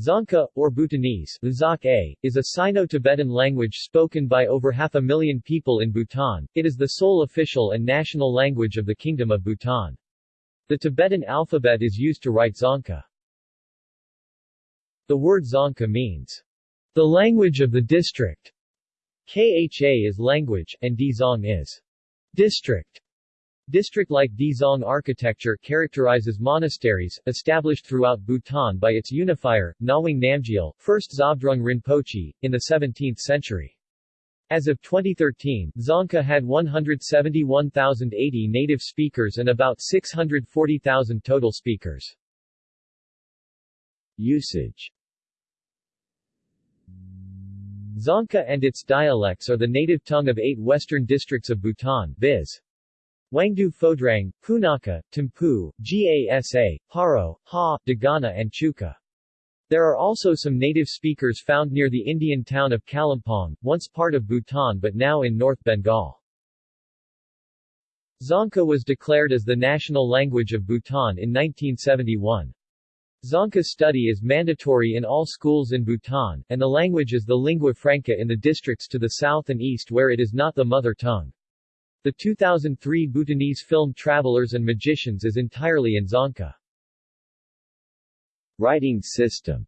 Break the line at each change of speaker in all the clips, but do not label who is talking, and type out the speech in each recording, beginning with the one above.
Dzongkha, or Bhutanese a, is a Sino-Tibetan language spoken by over half a million people in Bhutan. It is the sole official and national language of the Kingdom of Bhutan. The Tibetan alphabet is used to write Dzongkha. The word Dzongkha means, the language of the district. Kha is language, and Dzong is district. District-like Dzong architecture characterizes monasteries, established throughout Bhutan by its unifier, Ngawang Namgyal, first Zhabdrung Rinpoche, in the 17th century. As of 2013, Dzongkha had 171,080 native speakers and about 640,000 total speakers. Usage Dzongkha and its dialects are the native tongue of eight western districts of Bhutan, viz. Wangdu Phodrang, Punakha, Thimphu, Gasa, Paro, Ha, Dagana and Chuka. There are also some native speakers found near the Indian town of Kalimpong, once part of Bhutan but now in North Bengal. Dzongkha was declared as the national language of Bhutan in 1971. Dzongkha study is mandatory in all schools in Bhutan, and the language is the lingua franca in the districts to the south and east where it is not the mother tongue. The 2003 Bhutanese film Travelers and Magicians is entirely in Dzongkha. Writing system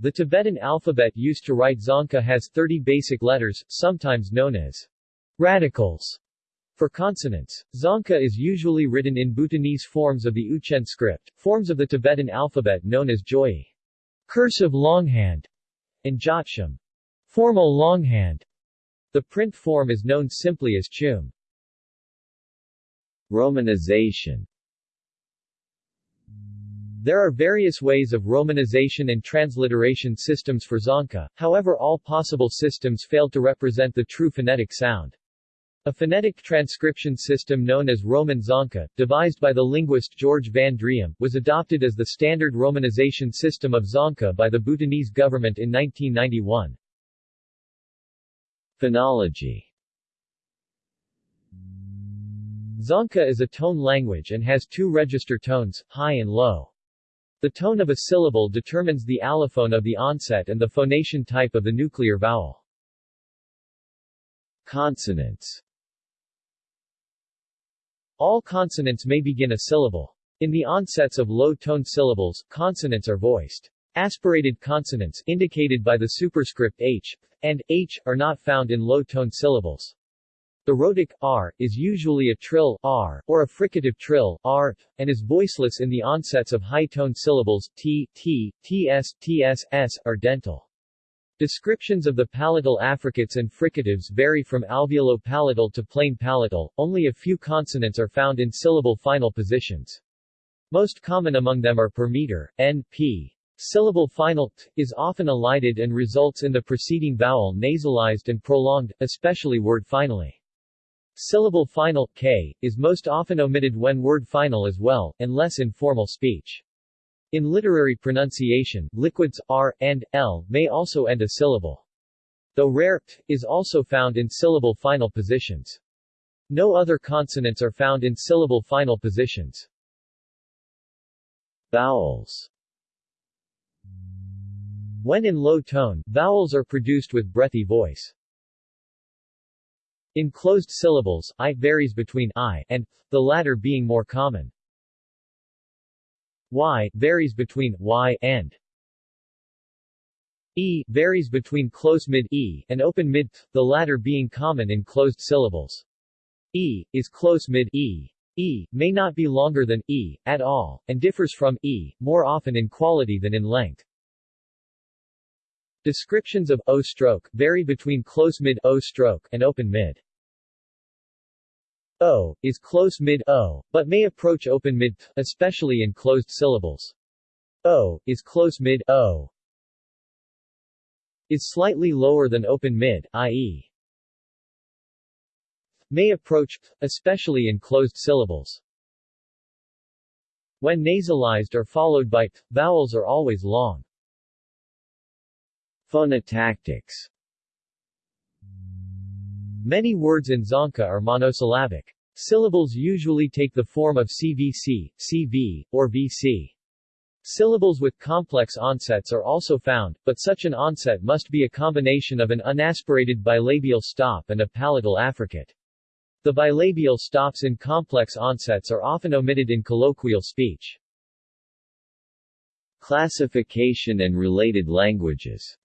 The Tibetan alphabet used to write Dzongkha has 30 basic letters, sometimes known as radicals. For consonants, Dzongkha is usually written in Bhutanese forms of the Uchen script, forms of the Tibetan alphabet known as Joi, cursive longhand, and Jotsham, formal longhand. The print form is known simply as Chum. Romanization There are various ways of romanization and transliteration systems for Dzongkha, however all possible systems fail to represent the true phonetic sound. A phonetic transcription system known as Roman Dzongkha, devised by the linguist George van Driem, was adopted as the standard romanization system of Dzongkha by the Bhutanese government in 1991. Phonology Dzongkha is a tone language and has two register tones, high and low. The tone of a syllable determines the allophone of the onset and the phonation type of the nuclear vowel. Consonants All consonants may begin a syllable. In the onsets of low-tone syllables, consonants are voiced. Aspirated consonants, indicated by the superscript h, and h, are not found in low-tone syllables. The rhotic r is usually a trill r or a fricative trill r and is voiceless in the onsets of high-tone syllables t, t, ts, ts, s are dental. Descriptions of the palatal affricates and fricatives vary from alveolo-palatal to plain palatal. Only a few consonants are found in syllable final positions. Most common among them are per meter, n, p, Syllable final t is often elided and results in the preceding vowel nasalized and prolonged, especially word finally. Syllable final k is most often omitted when word final as well, and less in formal speech. In literary pronunciation, liquids r and l may also end a syllable. Though rare, t is also found in syllable final positions. No other consonants are found in syllable final positions. Vowels when in low tone, vowels are produced with breathy voice. In closed syllables, i varies between i and the latter being more common. y varies between y and e varies between close mid e and open mid, the latter being common in closed syllables. e is close mid e. e may not be longer than e at all, and differs from e more often in quality than in length. Descriptions of O stroke vary between close mid O stroke and open mid. O is close mid O, but may approach open mid, especially in closed syllables. O is close mid O is slightly lower than open mid, i.e. may approach, especially in closed syllables. When nasalized or followed by t, vowels are always long. Phonotactics Many words in Dzongkha are monosyllabic. Syllables usually take the form of CVC, CV, or VC. Syllables with complex onsets are also found, but such an onset must be a combination of an unaspirated bilabial stop and a palatal affricate. The bilabial stops in complex onsets are often omitted in colloquial speech. Classification and related languages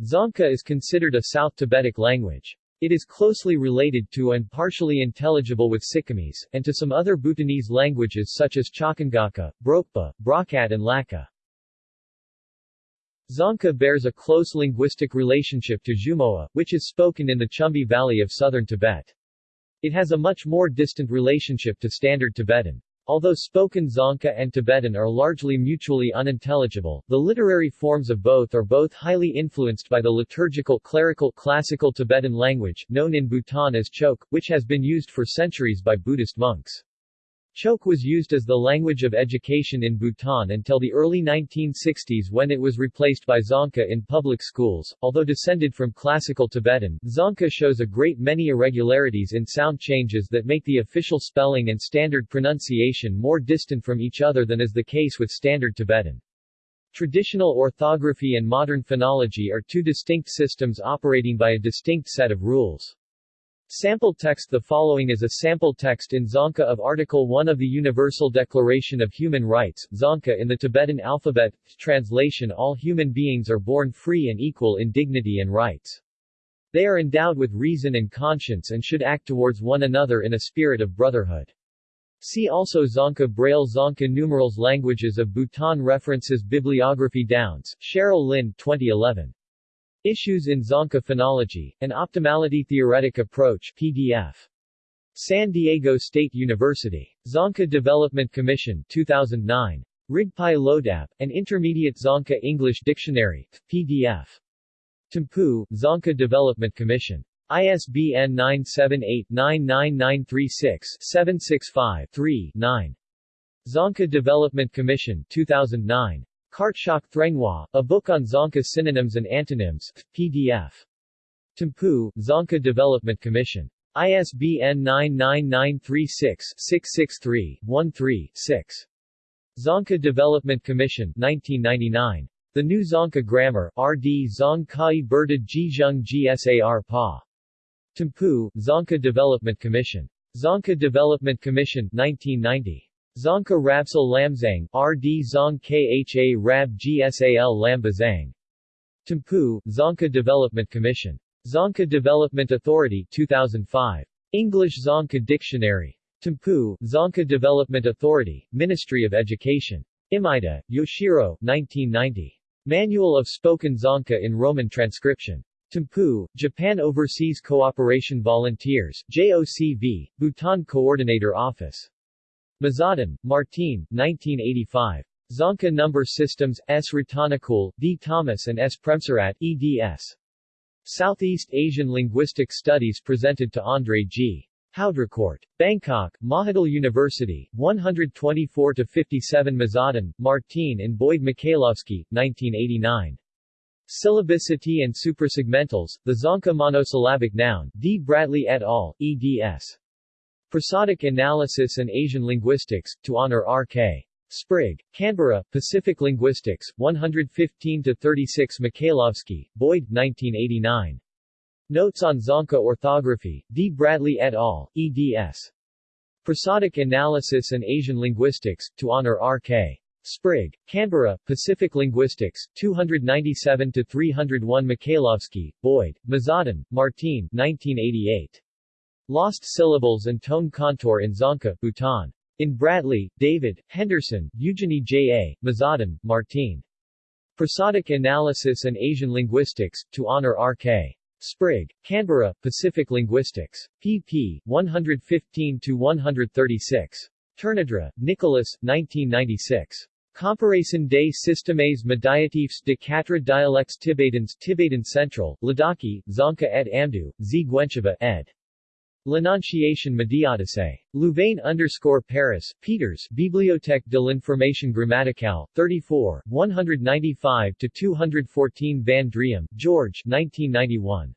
Dzongkha is considered a South Tibetic language. It is closely related to and partially intelligible with Sikkimese, and to some other Bhutanese languages such as Chakangaka, Brokpa, Brakat and Laka. Dzongkha bears a close linguistic relationship to Zhumoa, which is spoken in the Chumbi Valley of southern Tibet. It has a much more distant relationship to Standard Tibetan. Although spoken Dzongkha and Tibetan are largely mutually unintelligible, the literary forms of both are both highly influenced by the liturgical clerical classical Tibetan language, known in Bhutan as Chok, which has been used for centuries by Buddhist monks. Chok was used as the language of education in Bhutan until the early 1960s when it was replaced by Dzongkha in public schools. Although descended from Classical Tibetan, Dzongkha shows a great many irregularities in sound changes that make the official spelling and standard pronunciation more distant from each other than is the case with Standard Tibetan. Traditional orthography and modern phonology are two distinct systems operating by a distinct set of rules. Sample text The following is a sample text in Dzongkha of Article 1 of the Universal Declaration of Human Rights, Dzongkha in the Tibetan alphabet. Translation All human beings are born free and equal in dignity and rights. They are endowed with reason and conscience and should act towards one another in a spirit of brotherhood. See also Dzongkha Braille Dzongkha Numerals Languages of Bhutan References Bibliography Downs, Cheryl Lynn 2011. Issues in Dzongkha Phonology, An Optimality Theoretic Approach PDF. San Diego State University. Dzongkha Development Commission 2009. Rigpai Lodap, An Intermediate Dzongkha English Dictionary, PDF. Thimphu, Dzongkha Development Commission. ISBN 978-99936-765-3-9. Dzongkha Development Commission 2009. Kartshak Threngwa, a book on Dzongkha synonyms and antonyms, PDF. Thimphu, Dzongkha Development Commission. ISBN 99936-663-13-6. Dzongkha Development Commission 1999. The New Dzongkha Grammar, R.D. Dzong Kai Berta Jizheng Gsar Pa. Thimphu, Dzongkha Development Commission. Dzongkha Development Commission 1990. Dzongkha Rabsal Lamzang, R.D. Zong Kha Rab Gsal Lambazang. Thimphu, Dzongkha Development Commission. Dzongkha Development Authority 2005. English Dzongkha Dictionary. Thimphu, Dzongkha Development Authority, Ministry of Education. Imaeda, Yoshiro, 1990. Manual of Spoken Dzongkha in Roman Transcription. Thimphu, Japan Overseas Cooperation Volunteers, JOCV, Bhutan Coordinator Office. Mazaudon, Martin, 1985. Dzongkha Number Systems, S. Ratanakul, D. Thomas and S. Premsrirat, eds. Southeast Asian Linguistic Studies presented to Andre G. Haudricourt. Bangkok, Mahidol University, 124-57 Mazaudon, Martin and Boyd Michailovsky, 1989. Syllabicity and suprasegmentals, the Dzongkha monosyllabic noun, D. Bradley et al., eds. Prosodic Analysis and Asian Linguistics, to honor R.K. Sprigg. Canberra, Pacific Linguistics, 115-36 Michailovsky, Boyd, 1989. Notes on Dzongkha Orthography, D. Bradley et al., eds. Prosodic Analysis and Asian Linguistics, to honor R.K. Sprigg. Canberra, Pacific Linguistics, 297-301 Michailovsky, Boyd, Mazaudon, Martin, 1988. Lost syllables and tone contour in Dzongkha, Bhutan. In Bradley, David, Henderson, Eugenie J. A., Mazaudon, Martine. Prosodic Analysis and Asian Linguistics, to honor R.K. Sprigg. Canberra, Pacific Linguistics. pp. 115-136. Tournadre, Nicholas, 1996. Comparaison des systèmes médiatifs de quatre dialectes tibétains Tibetan Central, Ladakhi, Dzongkha et Amdo, Z. Guencheva, ed. L'Annonciation Mediaticée. Louvain underscore Paris, Peters, Bibliothèque de l'Information Grammaticale, 34, 195-214 Van Driem, George 1991.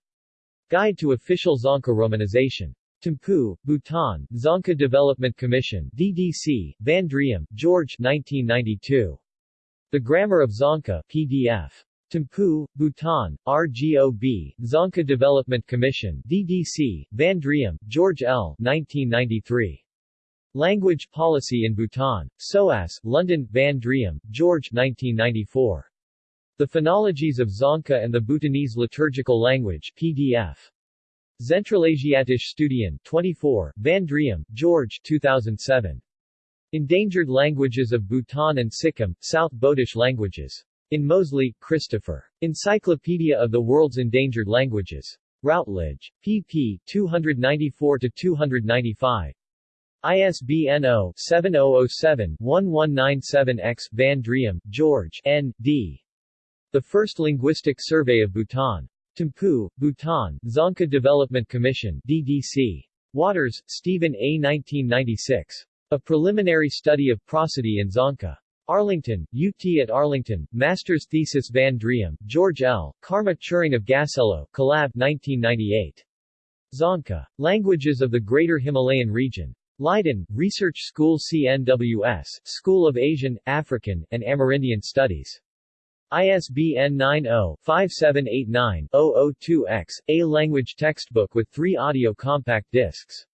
Guide to Official Dzongkha Romanization. Thimphu, Bhutan, Dzongkha Development Commission DDC, Van Driem, George 1992. The Grammar of Dzongkha PDF. Thimphu, Bhutan, RGOB, Dzongkha Development Commission DDC, Van Driem, George L. 1993. Language Policy in Bhutan. SOAS, London, Van Driem, George 1994. The Phonologies of Dzongkha and the Bhutanese Liturgical Language PDF. Zentralasiatische Studien 24, Van Driem, George 2007. Endangered Languages of Bhutan and Sikkim, South Bodish Languages. In Moseley, Christopher. Encyclopedia of the World's Endangered Languages. Routledge. pp. 294-295. ISBN 0-7007-1197-X Van Driem, George N. D. The First Linguistic Survey of Bhutan. Thimphu, Bhutan, Dzongkha Development Commission DDC. Waters, Stephen A. 1996. A Preliminary Study of Prosody in Dzongkha. Arlington, UT at Arlington, Master's Thesis Van Driem, George L., Karma Turing of Gacello, Collab 1998. Dzongkha. Languages of the Greater Himalayan Region. Leiden, Research School CNWS, School of Asian, African, and Amerindian Studies. ISBN 90-5789-002-X, a language textbook with three audio compact discs.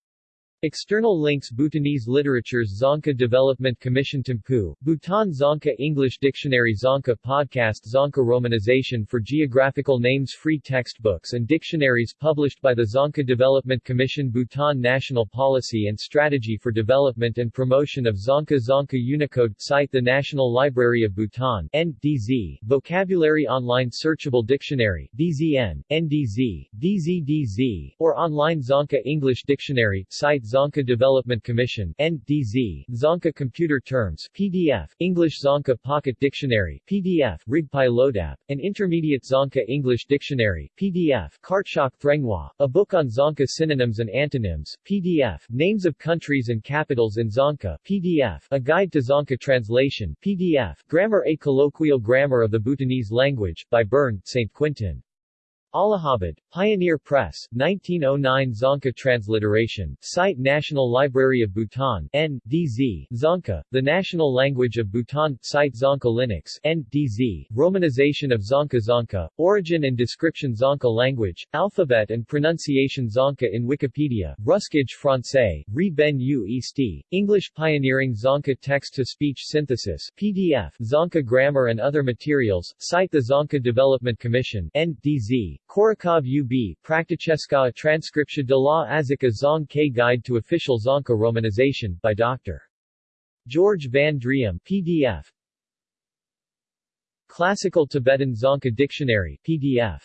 External links Bhutanese Literatures Dzongkha Development Commission Thimphu, Bhutan Dzongkha English Dictionary Dzongkha Podcast Dzongkha Romanization for Geographical Names Free textbooks and dictionaries published by the Dzongkha Development Commission Bhutan National Policy and Strategy for Development and Promotion of Dzongkha Dzongkha Unicode Site The National Library of Bhutan NDZ, Vocabulary Online Searchable Dictionary DZN, NDZ, DZDZ, or Online Dzongkha English Dictionary Site Dzongkha Development Commission NDZ, Dzongkha Computer Terms PDF, English Dzongkha Pocket Dictionary PDF, Rigpai Lodap, an Intermediate Dzongkha English Dictionary PDF, Kartshok Threngwa, a book on Dzongkha synonyms and antonyms PDF, Names of Countries and Capitals in Dzongkha PDF, a Guide to Dzongkha Translation PDF, Grammar A Colloquial Grammar of the Bhutanese Language, by Byrne, St. Quintin. Allahabad, Pioneer Press, 1909 Dzongkha Transliteration, Site National Library of Bhutan, N.D.Z., Dzongkha, the national language of Bhutan, Site Dzongkha Linux, N.D.Z., Romanization of Dzongkha Dzongkha, Origin and Description Dzongkha Language, Alphabet and Pronunciation Dzongkha in Wikipedia, Ruskage Francais, Re Ben U Easti, English Pioneering Dzongkha Text-to-Speech Synthesis, PDF, Dzongkha Grammar and Other Materials, Site the Dzongkha Development Commission, N.D.Z., Korakov UB, Prakticheska Transcriptia de la Azika Zong K Guide to Official Dzongkha Romanization, by Dr. George Van Driem, PDF. Classical Tibetan Dzongkha Dictionary, PDF.